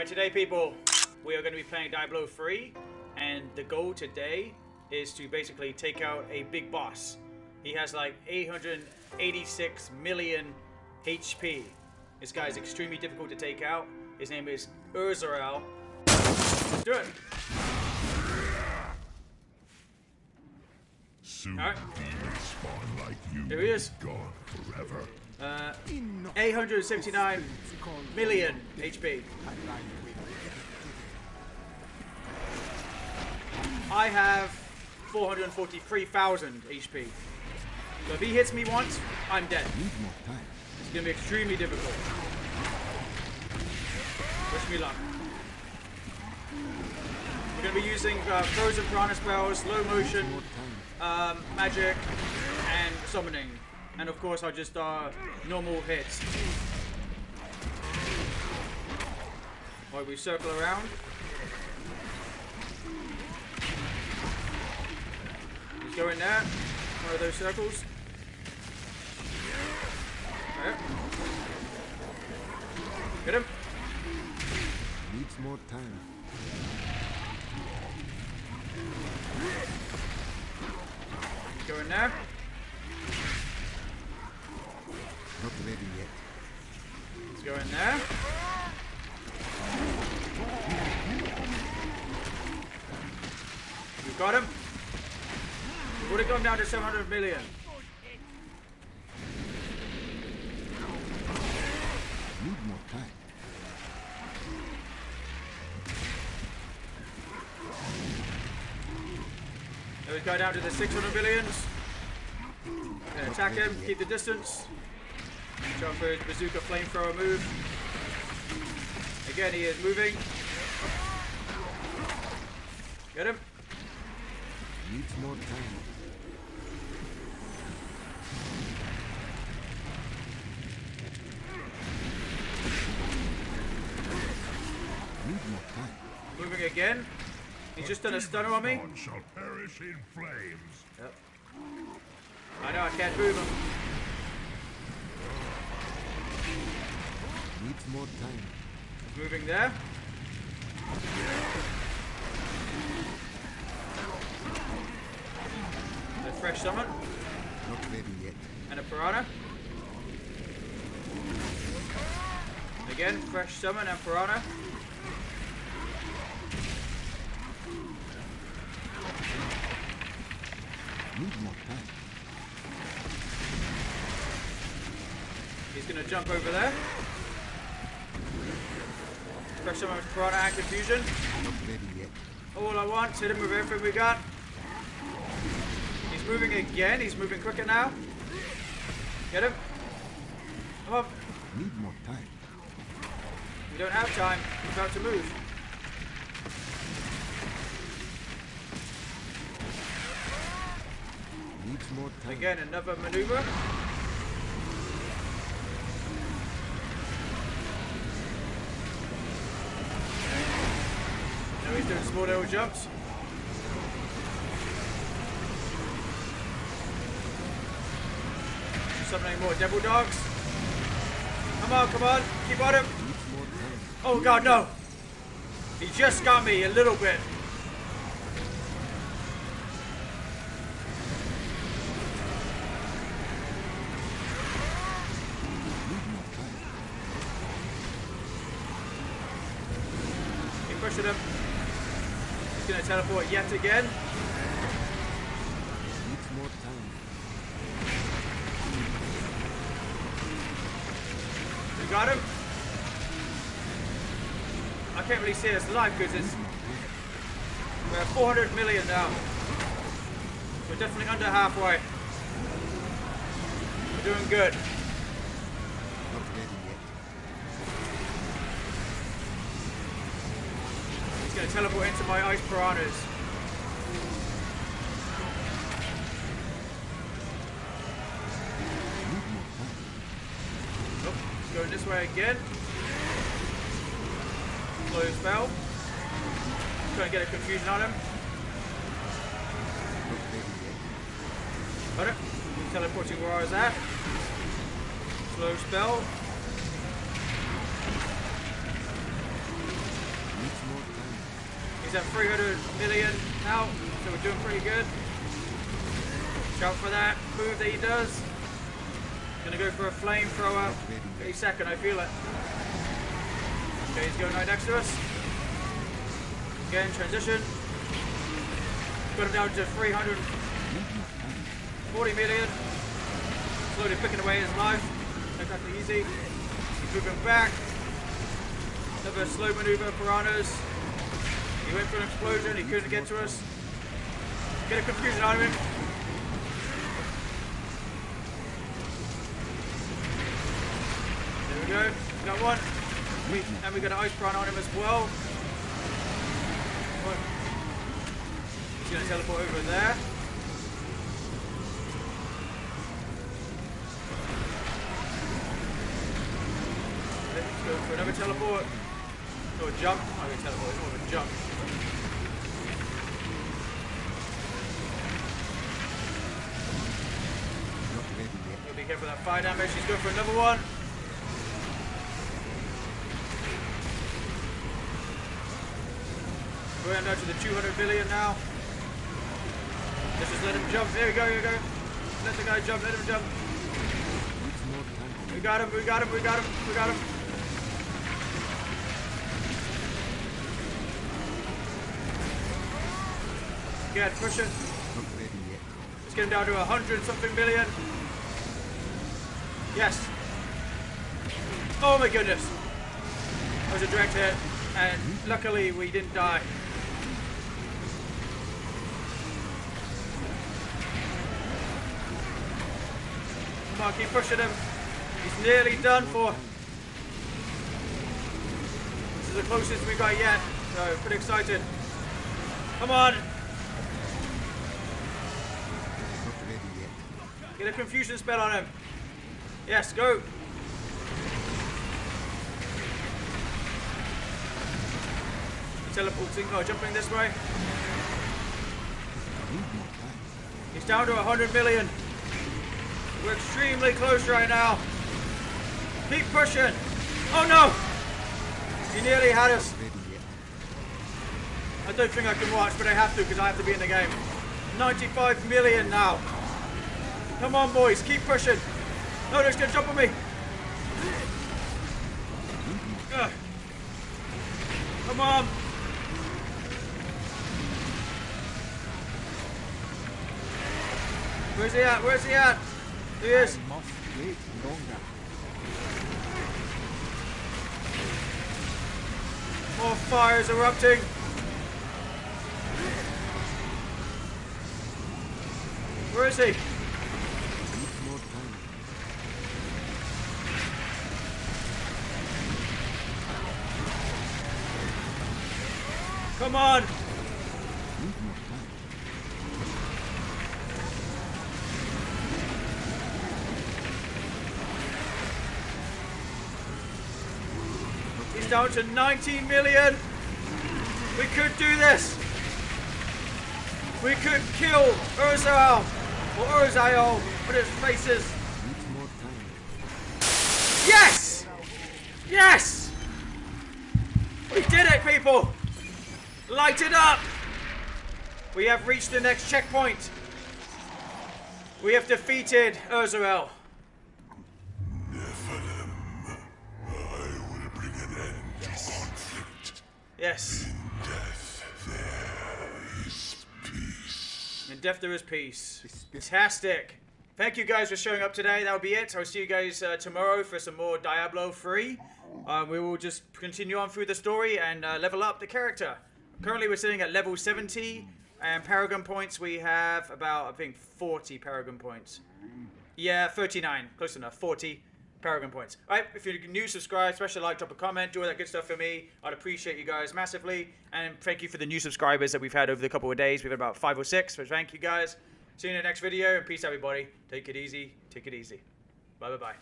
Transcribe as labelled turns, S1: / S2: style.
S1: Alright, today people, we are going to be playing Diablo 3, and the goal today is to basically take out a big boss. He has like 886 million HP. This guy is extremely difficult to take out. His name is Urzael. Let's do it.
S2: Soon
S1: Alright.
S2: like you.
S1: Here he is.
S2: Gone forever.
S1: Uh, 879 million HP. I have 443,000 HP. So if he hits me once, I'm dead. It's gonna be extremely difficult. Wish me luck. We're gonna be using uh, frozen piranha spells, slow motion, um, magic, and summoning. And of course, I just uh, normal hits. While we circle around. Just go in there. One of those circles. There. Get him.
S3: Needs more time.
S1: Go in there.
S3: Not ready yet.
S1: Let's go in there. You got him. Would have gone down to 700 million.
S3: Need more time.
S1: We go down to the 600 millions. Attack him, keep the distance. Jump for his bazooka flamethrower move. Again, he is moving. Get him.
S3: Needs more time. Need more time.
S1: Moving again. He's just done a stunner on me.
S2: Spawn shall perish in flames.
S1: Yep. I know I can't move him.
S3: More time.
S1: He's moving there. A fresh summon
S3: Not ready yet.
S1: and a piranha. Again, fresh summon and piranha.
S3: Need more time.
S1: He's gonna jump over there. Fresh summon with piranha and confusion.
S3: Not ready yet.
S1: All I want, hit him with everything we got. He's moving again. He's moving quicker now. Get him. Come on.
S3: Need more time.
S1: We don't have time. He's about to move.
S3: Needs more time.
S1: Again, another maneuver. He's doing jumps. Something more devil dogs. Come on, come on. Keep on him. Oh god, no! He just got me a little bit. Pushing him. Gonna teleport yet again. We got him. I can't really see his life because it's we're at 400 million now. We're definitely under halfway. We're doing good.
S3: Ready
S1: gonna teleport into my ice piranhas. Oh, going this way again. Slow spell. Trying to get a confusion on him. Got it. Teleporting where I was at. Slow spell. He's at 300 million now, so we're doing pretty good. Shout for that move that he does. Gonna go for a flamethrower. Any second, I feel it. Okay, he's going right next to us. Again, transition. Got him down to 340 million. Slowly picking away his life. Exactly easy. Moving back. Another slow maneuver, Piranhas. He went for an explosion, he couldn't get to us. Get a confusion out of him. There we go. Got one. And we got an ice piranha on him as well. One. He's gonna teleport over there. Let's go for another teleport. Or a jump. I mean teleport, it's more of a jump. Careful that fire damage. He's going for another one. We're down to the 200 billion now. Let's just let him jump. Here we go, there you go. Let the guy jump, let him jump. We got him, we got him, we got him, we got him. Good, push it. Let's get him down to a hundred something billion. Yes. Oh my goodness. That was a direct hit, and luckily we didn't die. Come on, keep pushing him. He's nearly done for. This is the closest we got yet, so pretty excited. Come on,
S3: Not ready yet.
S1: Get a confusion spell on him. Yes, go. Teleporting, oh, jumping this way. He's down to 100 million. We're extremely close right now. Keep pushing. Oh no! He nearly had us. I don't think I can watch, but I have to because I have to be in the game. 95 million now. Come on, boys, keep pushing. No, they're gonna jump on me. Ugh. Come on. Where's he at? Where's he at? There he is.
S3: I must wait longer.
S1: More fires erupting. Where is he?
S3: Needs more time.
S1: Come on. He's down to 19 million. We could do this. We could kill Urzael or Urzael with his faces. Yes! Yes! We did it, people! Light it up! We have reached the next checkpoint. We have defeated Urzael.
S2: Nephilim, I will bring an end to conflict.
S1: Yes.
S2: In Death, there is peace.
S1: In death there is peace. Fantastic. Thank you guys for showing up today. That'll be it. I'll see you guys uh, tomorrow for some more Diablo 3. Uh, we will just continue on through the story and uh, level up the character. Currently we're sitting at level 70 and Paragon points we have about, I think, 40 Paragon points. Yeah, 39. Close enough. 40 Paragon points. Alright, if you're new, subscribe, special like, drop a comment, do all that good stuff for me. I'd appreciate you guys massively. And thank you for the new subscribers that we've had over the couple of days. We've had about five or six, so thank you guys. See you in the next video, and peace everybody. Take it easy. Take it easy. Bye bye bye.